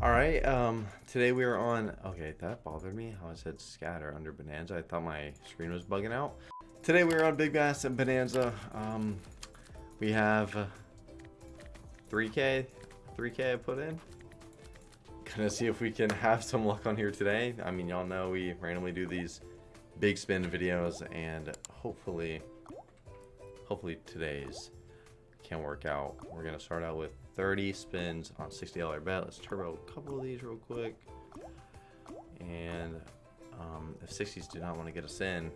Alright, um, today we are on, okay, that bothered me, how it said scatter under Bonanza. I thought my screen was bugging out. Today we are on Big Bass and Bonanza. Um, we have 3K, 3K I put in. Gonna see if we can have some luck on here today. I mean, y'all know we randomly do these big spin videos and hopefully, hopefully today's can work out. We're gonna start out with 30 spins on $60 bet. Let's turbo a couple of these real quick. And um, if 60s do not want to get us in,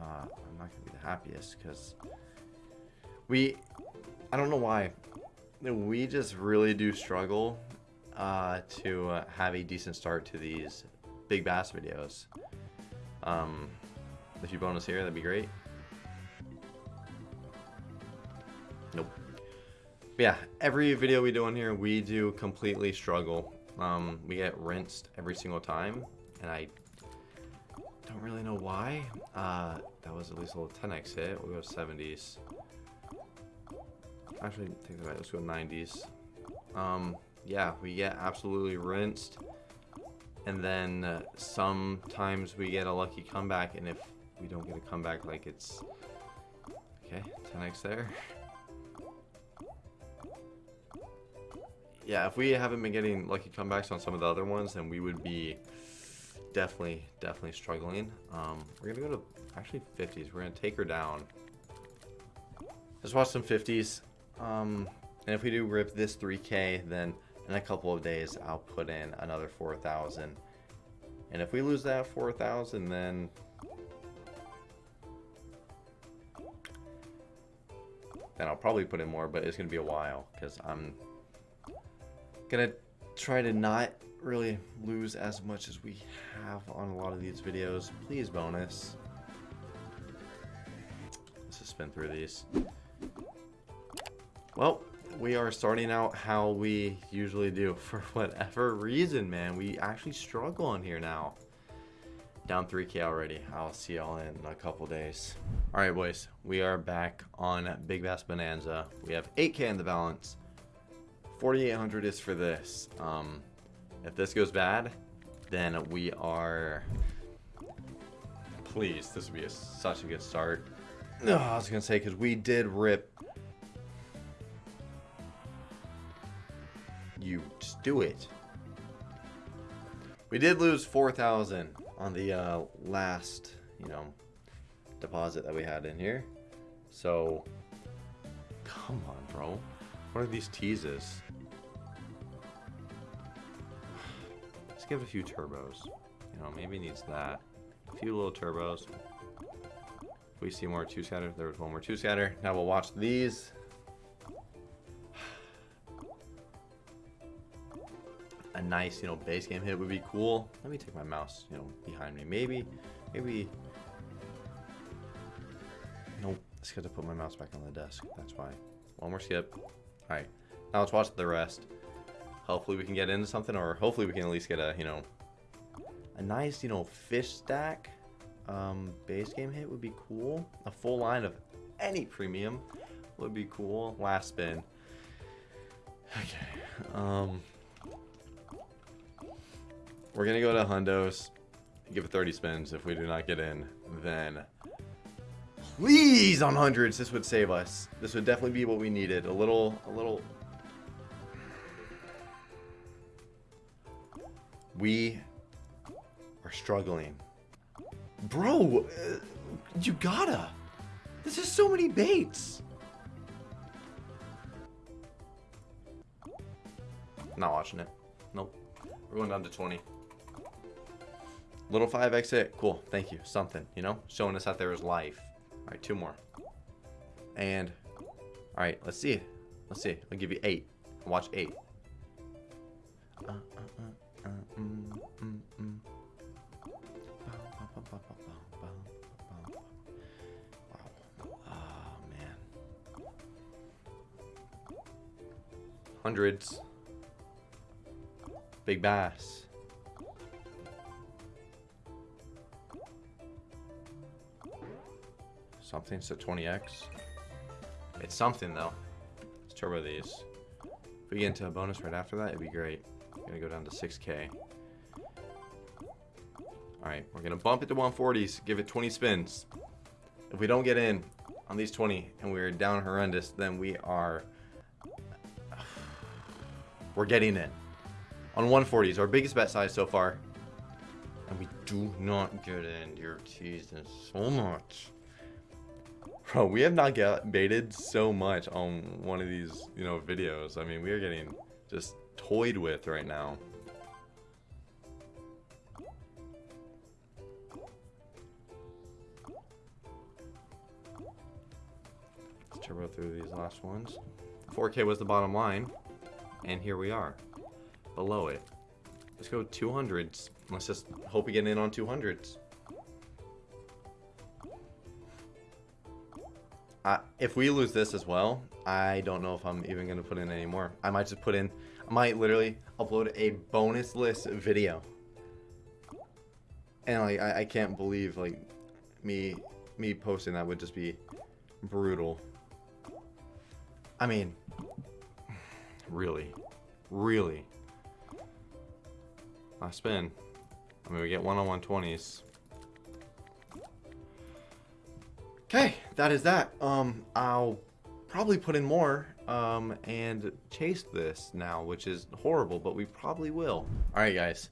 uh, I'm not gonna be the happiest because we, I don't know why, we just really do struggle uh, to uh, have a decent start to these big bass videos. Um, if you bonus here, that'd be great. Nope. Yeah, every video we do on here, we do completely struggle. Um, we get rinsed every single time, and I don't really know why. Uh, that was at least a little 10x hit. We'll go 70s. Actually, take that back. Let's go 90s. Um, yeah, we get absolutely rinsed. And then uh, sometimes we get a lucky comeback, and if we don't get a comeback, like it's... Okay, 10x there. Yeah, if we haven't been getting lucky comebacks on some of the other ones, then we would be definitely, definitely struggling. Um, we're going to go to, actually, 50s. We're going to take her down. Let's watch some 50s. Um, and if we do rip this 3K, then in a couple of days, I'll put in another 4,000. And if we lose that 4,000, then... Then I'll probably put in more, but it's going to be a while, because I'm to try to not really lose as much as we have on a lot of these videos. Please bonus. Let's just spin through these. Well, we are starting out how we usually do. For whatever reason, man, we actually struggle on here now. Down 3k already. I'll see y'all in a couple days. Alright, boys. We are back on Big Bass Bonanza. We have 8k in the balance. 4800 is for this. Um, if this goes bad, then we are... Please, this would be a, such a good start. Oh, I was going to say, because we did rip you just do it. We did lose 4,000 on the uh, last, you know, deposit that we had in here. So, come on, bro. What are these teases? Let's give a few turbos. You know, maybe needs that. A few little turbos. If we see more two scatter, there was one more two scatter. Now we'll watch these. a nice, you know, base game hit would be cool. Let me take my mouse, you know, behind me. Maybe, maybe. Nope. It's got to put my mouse back on the desk. That's why. One more skip. All right. Now let's watch the rest. Hopefully we can get into something, or hopefully we can at least get a, you know, a nice, you know, fish stack um, base game hit would be cool. A full line of any premium would be cool. Last spin. Okay. Um. We're going to go to Hundos, give it 30 spins. If we do not get in, then please on hundreds, this would save us. This would definitely be what we needed. A little, a little. We are struggling. Bro, uh, you gotta. This is so many baits. Not watching it. Nope. We're going down to 20. Little 5x hit. Cool. Thank you. Something, you know? Showing us that there is life. All right, two more. And, all right, let's see. Let's see. I'll give you eight. Watch eight. Uh, uh, uh, mm, mm, mm. Man. Hundreds. Big bass. Something, so 20x. It's something though. Let's turbo these. If we get into a bonus right after that, it'd be great. I'm Gonna go down to 6k. Alright, we're gonna bump it to 140s, give it 20 spins. If we don't get in on these 20 and we're down horrendous, then we are... We're getting in. On 140s, our biggest bet size so far. And we do not get in. You're teasing so much. Bro, we have not baited so much on one of these, you know, videos. I mean, we are getting just toyed with right now. Let's turbo through these last ones. 4K was the bottom line, and here we are, below it. Let's go 200s. Let's just hope we get in on 200s. If we lose this as well, I don't know if I'm even going to put in any more. I might just put in, I might literally upload a bonus list video. And like, I, I can't believe like me, me posting that would just be brutal. I mean, really, really. Last spin. I mean, we get one on 120s. Okay, that is that. Um, I'll probably put in more um, and chase this now, which is horrible, but we probably will. All right, guys,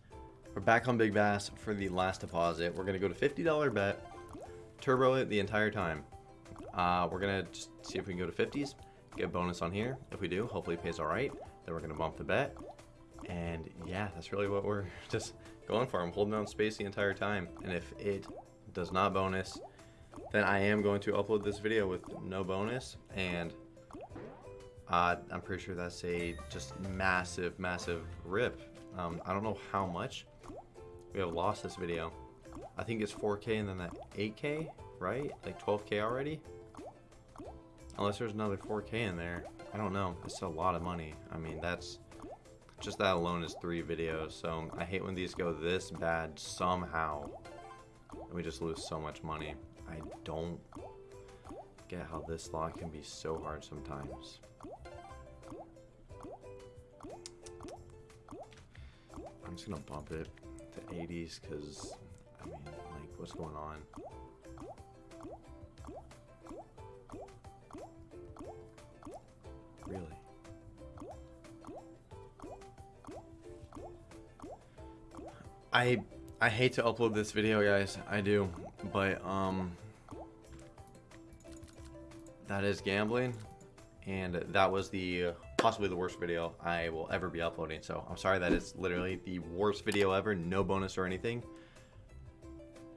we're back on Big Bass for the last deposit. We're gonna go to $50 bet, turbo it the entire time. Uh, we're gonna just see if we can go to 50s, get a bonus on here. If we do, hopefully it pays all right. Then we're gonna bump the bet. And yeah, that's really what we're just going for. I'm holding down space the entire time. And if it does not bonus, then I am going to upload this video with no bonus and uh, I'm pretty sure that's a just massive massive rip. Um, I don't know how much we have lost this video. I think it's 4k and then that 8k right? Like 12k already? Unless there's another 4k in there. I don't know. It's a lot of money. I mean that's just that alone is three videos so I hate when these go this bad somehow. And we just lose so much money I don't get how this slot can be so hard sometimes. I'm just gonna bump it to 80s because, I mean, like, what's going on? Really? I I hate to upload this video, guys. I do. But, um, that is gambling. And that was the uh, possibly the worst video I will ever be uploading. So I'm sorry that it's literally the worst video ever. No bonus or anything.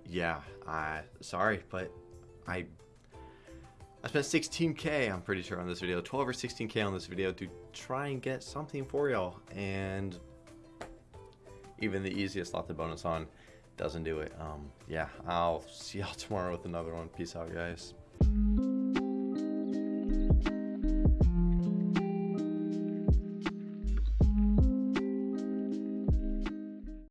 Yeah, I sorry, but I I spent 16k, I'm pretty sure, on this video. 12 or 16k on this video to try and get something for y'all. And even the easiest lot the bonus on doesn't do it. Um, yeah, I'll see y'all tomorrow with another one. Peace out, guys.